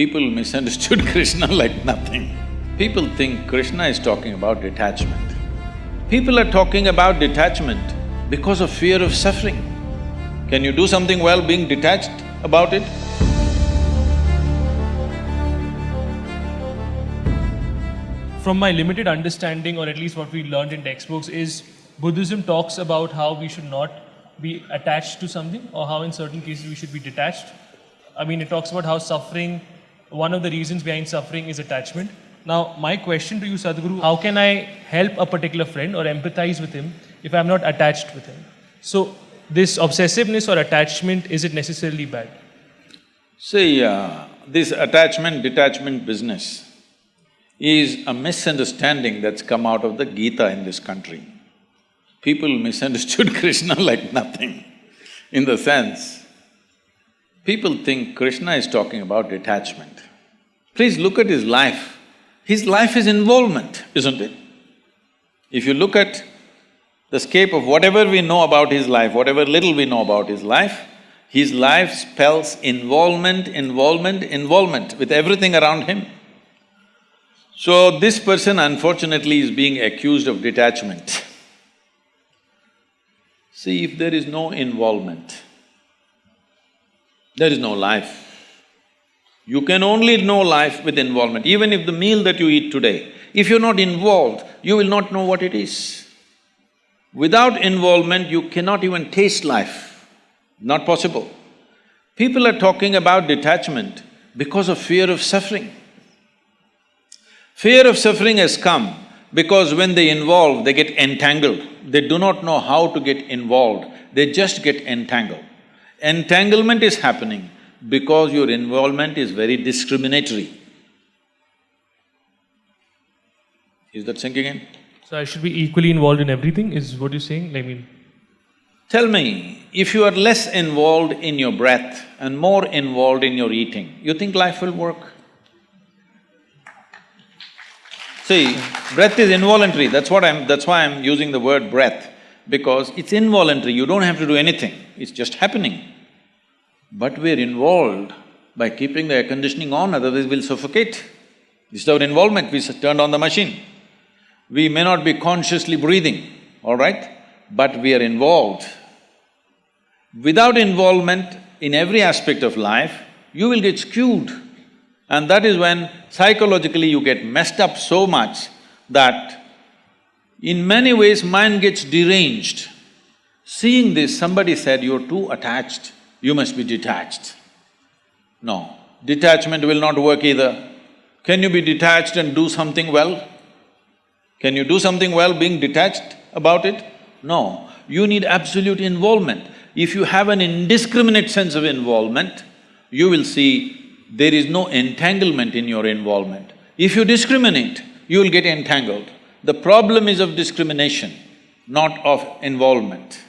People misunderstood Krishna like nothing. People think Krishna is talking about detachment. People are talking about detachment because of fear of suffering. Can you do something well being detached about it? From my limited understanding, or at least what we learned in textbooks, is Buddhism talks about how we should not be attached to something, or how in certain cases we should be detached. I mean, it talks about how suffering, one of the reasons behind suffering is attachment. Now, my question to you, Sadhguru, how can I help a particular friend or empathize with him if I'm not attached with him? So, this obsessiveness or attachment, is it necessarily bad? See, uh, this attachment detachment business is a misunderstanding that's come out of the Gita in this country. People misunderstood Krishna like nothing, in the sense, people think Krishna is talking about detachment. Please look at his life. His life is involvement, isn't it? If you look at the scape of whatever we know about his life, whatever little we know about his life, his life spells involvement, involvement, involvement with everything around him. So this person unfortunately is being accused of detachment. See, if there is no involvement, there is no life. You can only know life with involvement. Even if the meal that you eat today, if you're not involved, you will not know what it is. Without involvement, you cannot even taste life. Not possible. People are talking about detachment because of fear of suffering. Fear of suffering has come because when they involve, they get entangled. They do not know how to get involved, they just get entangled. Entanglement is happening because your involvement is very discriminatory. Is that sinking in? So, I should be equally involved in everything, is what you're saying? I mean, Tell me, if you are less involved in your breath and more involved in your eating, you think life will work? See, breath is involuntary, that's what I'm… that's why I'm using the word breath, because it's involuntary, you don't have to do anything, it's just happening. But we're involved by keeping the air conditioning on, otherwise we'll suffocate. This is our involvement, we turned on the machine. We may not be consciously breathing, all right? But we are involved. Without involvement in every aspect of life, you will get skewed. And that is when psychologically you get messed up so much that in many ways mind gets deranged. Seeing this, somebody said, you're too attached, you must be detached. No, detachment will not work either. Can you be detached and do something well? Can you do something well being detached about it? No, you need absolute involvement. If you have an indiscriminate sense of involvement, you will see there is no entanglement in your involvement. If you discriminate, you will get entangled. The problem is of discrimination, not of involvement.